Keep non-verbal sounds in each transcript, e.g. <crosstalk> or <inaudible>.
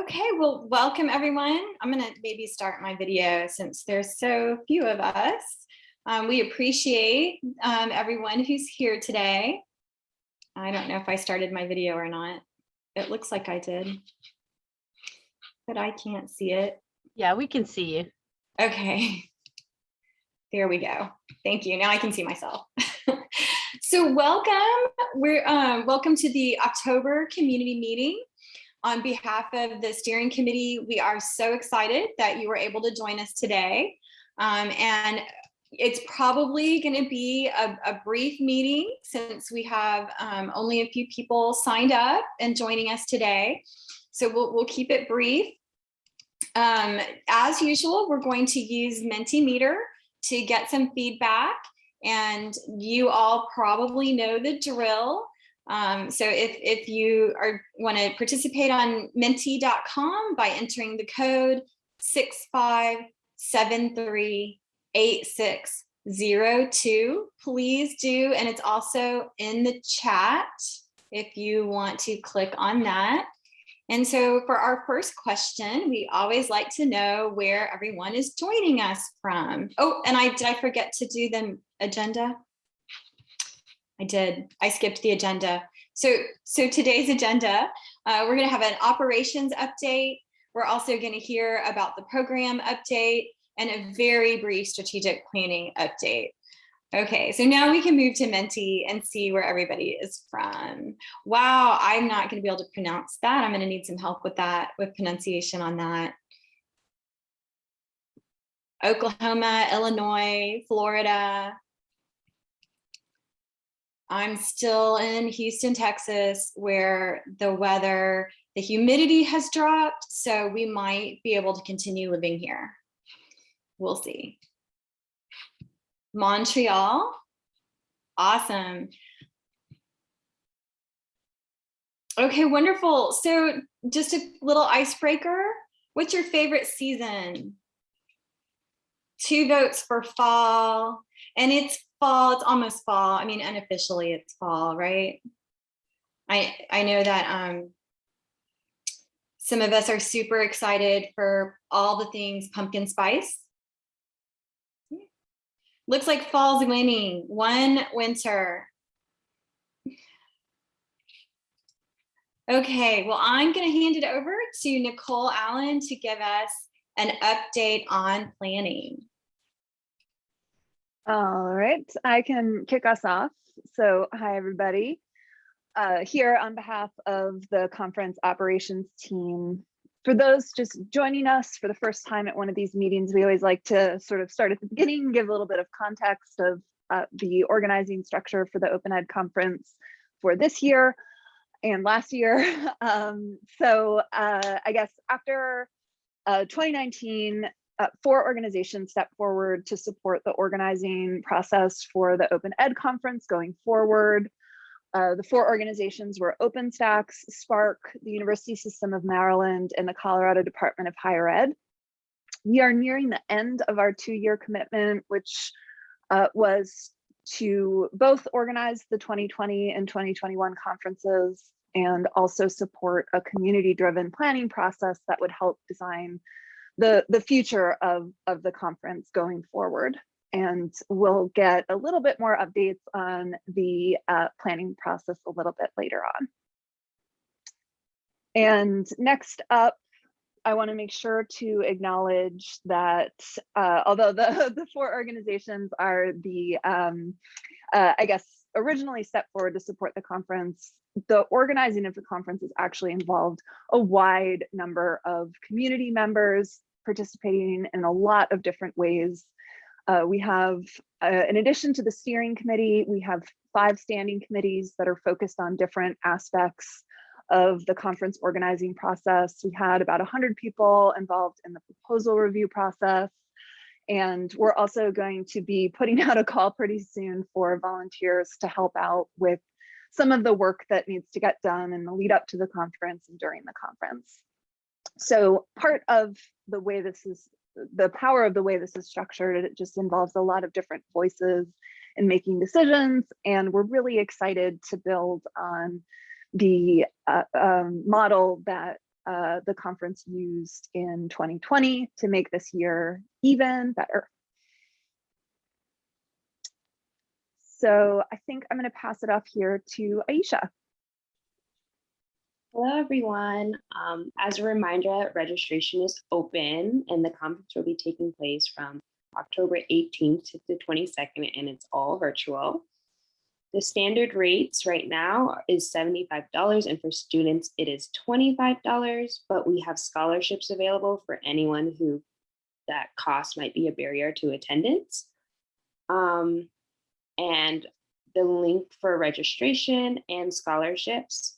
Okay, well, welcome everyone. I'm gonna maybe start my video since there's so few of us. Um, we appreciate um, everyone who's here today. I don't know if I started my video or not. It looks like I did, but I can't see it. Yeah, we can see you. Okay. There we go. Thank you. Now I can see myself. <laughs> so welcome. We're um, welcome to the October community meeting. On behalf of the steering committee, we are so excited that you were able to join us today. Um, and it's probably going to be a, a, brief meeting since we have um, only a few people signed up and joining us today. So we'll, we'll keep it brief. Um, as usual, we're going to use Mentimeter to get some feedback and you all probably know the drill. Um, so if, if you are want to participate on menti.com by entering the code 65738602, please do. And it's also in the chat if you want to click on that. And so for our first question, we always like to know where everyone is joining us from. Oh, and I did I forget to do the agenda? I did. I skipped the agenda. So, so today's agenda, uh, we're going to have an operations update. We're also going to hear about the program update and a very brief strategic planning update. Okay, so now we can move to Menti and see where everybody is from. Wow, I'm not going to be able to pronounce that. I'm going to need some help with that, with pronunciation on that. Oklahoma, Illinois, Florida. I'm still in Houston, Texas, where the weather, the humidity has dropped, so we might be able to continue living here. We'll see. Montreal. Awesome. Okay, wonderful. So just a little icebreaker. What's your favorite season? Two votes for fall. And it's fall, it's almost fall. I mean, unofficially it's fall, right? I, I know that um, some of us are super excited for all the things pumpkin spice. Looks like fall's winning, one winter. Okay, well, I'm gonna hand it over to Nicole Allen to give us an update on planning. All right, I can kick us off. So hi, everybody. Uh, here on behalf of the conference operations team, for those just joining us for the first time at one of these meetings, we always like to sort of start at the beginning, give a little bit of context of uh, the organizing structure for the Open Ed conference for this year and last year. <laughs> Um, so uh, I guess after uh, 2019, uh, four organizations stepped forward to support the organizing process for the Open Ed conference going forward. Uh, the four organizations were OpenStax, SPARC, the University System of Maryland, and the Colorado Department of Higher Ed. We are nearing the end of our two-year commitment, which uh, was to both organize the 2020 and 2021 conferences and also support a community-driven planning process that would help design the, the future of, of the conference going forward and we'll get a little bit more updates on the uh, planning process a little bit later on. And next up, I want to make sure to acknowledge that uh, although the, <laughs> the four organizations are the, um, uh, I guess, originally stepped forward to support the conference, the organizing of the conference has actually involved a wide number of community members participating in a lot of different ways uh, we have, uh, in addition to the steering committee, we have five standing committees that are focused on different aspects of the conference organizing process. We had about 100 people involved in the proposal review process. And we're also going to be putting <laughs> out a call pretty soon for volunteers to help out with some of the work that needs to get done in the lead up to the conference and during the conference. So part of the way this is the power of the way this is structured, it just involves a lot of different voices in making decisions. And we're really excited to build on the uh, um, model that uh, the conference used in 2020 to make this year even better. So I think I'm going to pass it off here to Aisha. Hello, everyone. Um, as a reminder, registration is open and the conference will be taking place from October 18th to the 22nd, and it's all virtual. The standard rates right now is $75, and for students, it is $25, but we have scholarships available for anyone who that cost might be a barrier to attendance. Um, and the link for registration and scholarships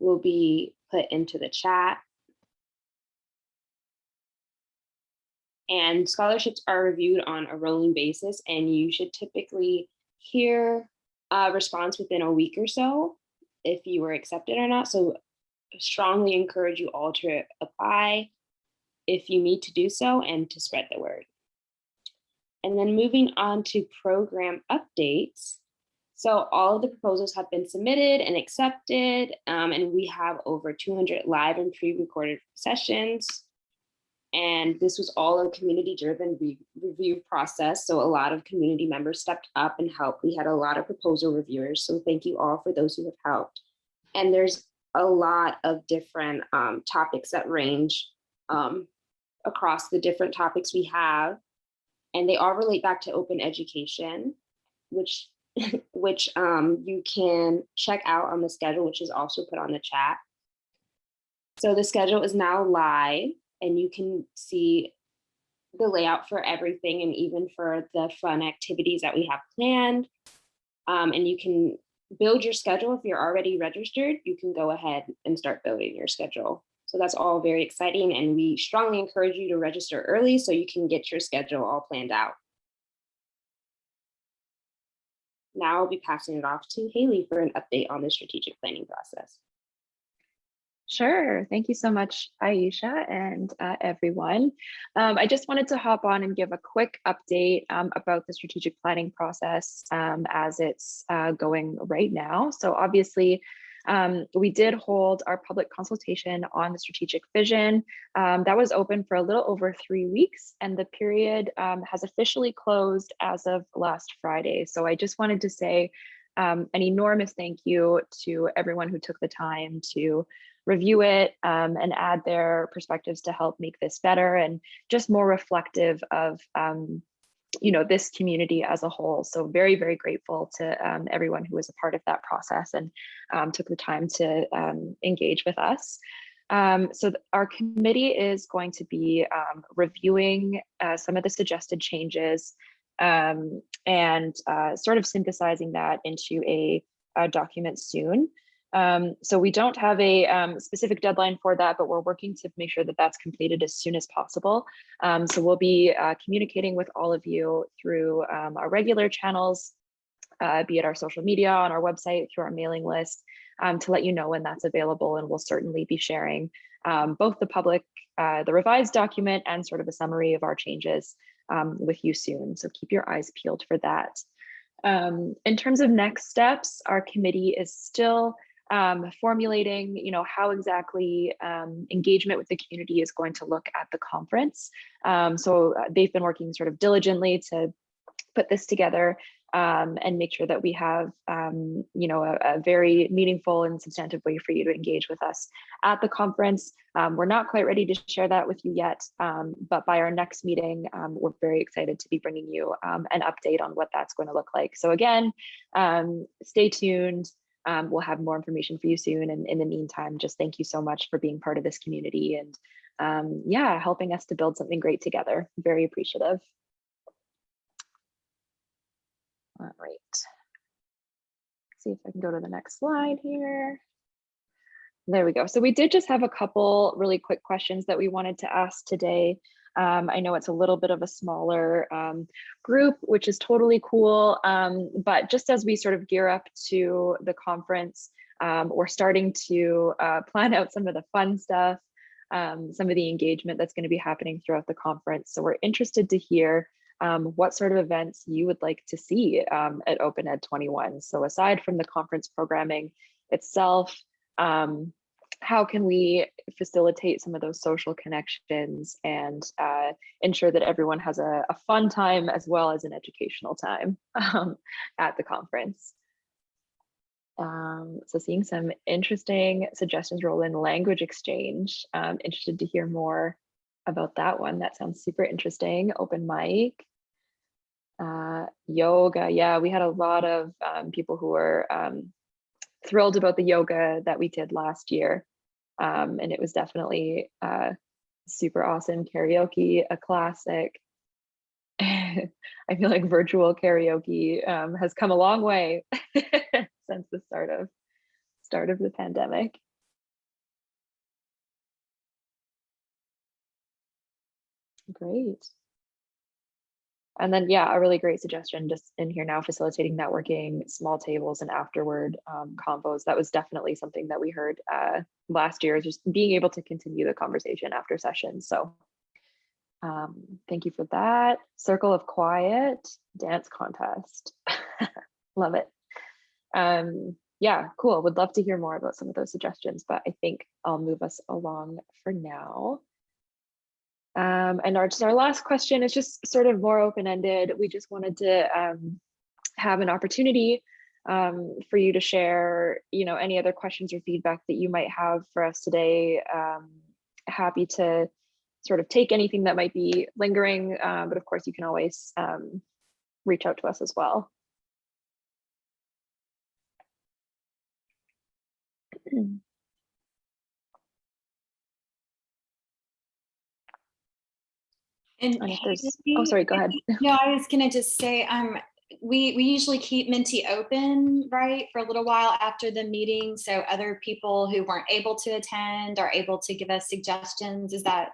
will be put into the chat. And scholarships are reviewed on a rolling basis, and you should typically hear a response within a week or so if you were accepted or not. So strongly encourage you all to apply if you need to do so and to spread the word. And then moving on to program updates. So all of the proposals have been submitted and accepted, um, and we have over 200 live and pre-recorded sessions. And this was all a community-driven re review process. So a lot of community members stepped up and helped. We had a lot of proposal reviewers. So thank you all for those who have helped. And there's a lot of different um, topics that range um, across the different topics we have. And they all relate back to open education, which <laughs> which um, you can check out on the schedule, which is also put on the chat. So the schedule is now live and you can see the layout for everything and even for the fun activities that we have planned. Um, and you can build your schedule. If you're already registered, you can go ahead and start building your schedule. So that's all very exciting. And we strongly encourage you to register early so you can get your schedule all planned out. Now I'll be passing it off to Haley for an update on the strategic planning process. Sure. Thank you so much, Aisha and uh, everyone. Um, I just wanted to hop on and give a quick update um, about the strategic planning process um, as it's uh, going right now. So obviously, um, we did hold our public consultation on the strategic vision. Um, that was open for a little over three weeks and the period um, has officially closed as of last Friday. So I just wanted to say an enormous thank you to everyone who took the time to review it um, and add their perspectives to help make this better and just more reflective of um, you know this community as a whole. So very very grateful to um, everyone who was a part of that process and um, took the time to um, engage with us. Um, so our committee is going to be reviewing uh, some of the suggested changes and uh, sort of synthesizing that into a, a document soon um, so we don't have a um, specific deadline for that, but we're working to make sure that that's completed as soon as possible. Um, so we'll be uh, communicating with all of you through um, our regular channels, uh, be it our social media, on our website, through our mailing list, um, to let you know when that's available. And we'll certainly be sharing um, both the public, uh, the revised document and sort of a summary of our changes with you soon. So keep your eyes peeled for that. in terms of next steps, our committee is still um, formulating, you know, how exactly um, engagement with the community is going to look at the conference. Um, so uh, they've been working sort of diligently to put this together um, and make sure that we have, um, you know, a, a, very meaningful and substantive way for you to engage with us at the conference. Um, we're not quite ready to share that with you yet, but by our next meeting, we're very excited to be bringing you an update on what that's going to look like. So again, stay tuned um, we'll have more information for you soon. And in the meantime, just thank you so much for being part of this community and um, yeah, helping us to build something great together. Very appreciative. All right. See if I can go to the next slide here. There we go. So we did just have a couple really quick questions that we wanted to ask today. Um, I know it's a little bit of a smaller um, group, which is totally cool. Um, but just as we sort of gear up to the conference, um, we're starting to uh, <laughs> plan out some of the fun stuff, um, some of the engagement that's going to be happening throughout the conference. So we're interested to hear um, what sort of events you would like to see at Open Ed 21. So aside from the conference programming itself, um, how can we facilitate some of those social connections and uh, ensure that everyone has a, a fun time as well as an educational time <laughs> um, at the conference. Um, so seeing some interesting suggestions roll in language exchange. Um, interested to hear more about that one. That sounds super interesting. Open mic. Uh, yoga. Yeah, we had a lot of um, people who were um, thrilled about the yoga that we did last year. Um, and it was definitely uh, super awesome karaoke, a classic. <laughs> I feel like virtual karaoke um, has come a long way <laughs> since the start of start of the pandemic. Great. And then, yeah, a really great suggestion just in here now, facilitating networking, small tables and afterward um, combos. That was definitely something that we heard uh, last year, just being able to continue the conversation after sessions. So um, thank you for that. Circle of Quiet, dance contest. <laughs> Love it. Um, yeah, cool. Would love to hear more about some of those suggestions, but I think I'll move us along for now. Um, and our, just our last question is just sort of more open-ended. We just wanted to um, have an opportunity um, for you to share, you know, any other questions or feedback that you might have for us today. Um, happy to sort of take anything that might be lingering, uh, but of course you can always um, reach out to us as well. <clears throat> And And if there's, oh, sorry, go ahead. <laughs> No, I was gonna just say, um, we, we usually keep Menti open, right, for a little while after the meeting, so other people who weren't able to attend are able to give us suggestions. Is that,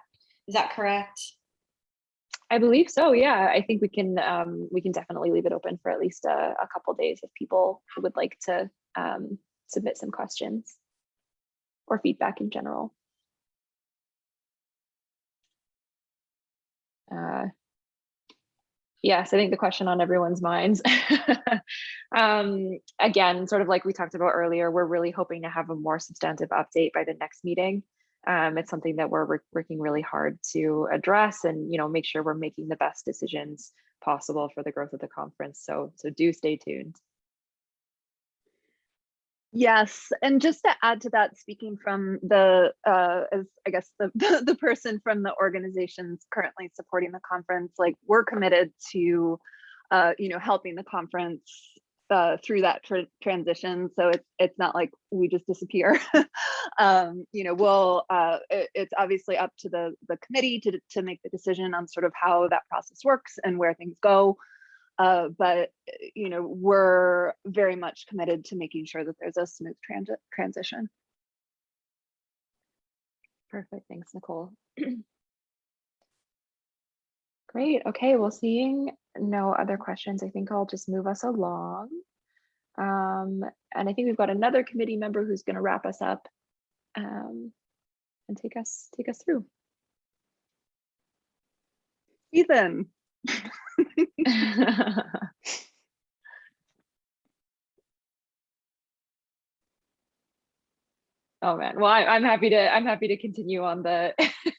is that correct? I believe so. Yeah, I think we can um, we can definitely leave it open for at least a, a couple days if people would like to um, submit some questions or feedback in general. Uh, yes, I think the question on everyone's minds. <laughs> um, again, sort of like we talked about earlier, we're really hoping to have a more substantive update by the next meeting. Um, it's something that we're working really hard to address and you know make sure we're making the best decisions possible for the growth of the conference. So so do stay tuned. Yes, and just to add to that, speaking from the, uh, as I guess the, <laughs> the the person from the organizations currently supporting the conference, like we're committed to, uh, you know, helping the conference uh, through that tr transition. So it's it's not like we just disappear. <laughs> um, you know, we'll uh, it, it's obviously up to the the committee to to make the decision on sort of how that process works and where things go. Uh, but you know, we're very much committed to making sure that there's a smooth transit transition. Perfect. Thanks, Nicole. <clears throat> Great. Okay. Well, seeing no other questions, I think I'll just move us along. Um, and I think we've got another committee member who's going to wrap us up um, and take us take us through. Ethan. <laughs> <laughs> Oh man, well, I, I'm happy to I'm happy to continue on the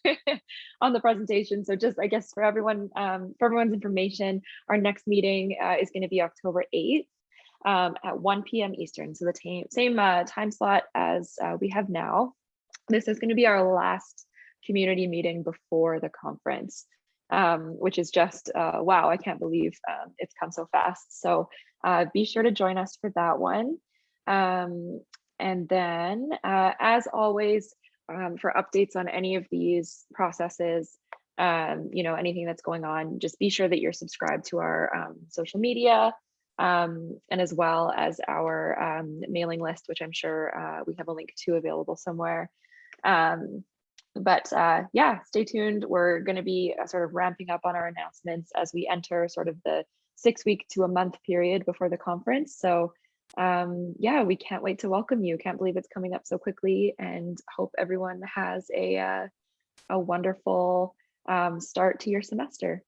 <laughs> on the presentation. So just I guess for everyone um, for everyone's information, our next meeting uh, is going to be October 8th um, at 1 p.m. Eastern. So the same same uh, time slot as uh, we have now. This is going to be our last community meeting before the conference, um, which is just uh, wow! I can't believe um, it's come so fast. So uh, be sure to join us for that one. Um, and then, uh, as always, um, for updates on any of these processes, um, you know, anything that's going on, just be sure that you're subscribed to our um, social media and as well as our mailing list, which I'm sure uh, we have a link to available somewhere. Um, but uh, yeah, stay tuned. We're going to be uh, sort of ramping up on our announcements as we enter sort of the six week to a month period before the conference. So um, yeah, we can't wait to welcome you. Can't believe it's coming up so quickly and hope everyone has a, uh, a wonderful um, start to your semester.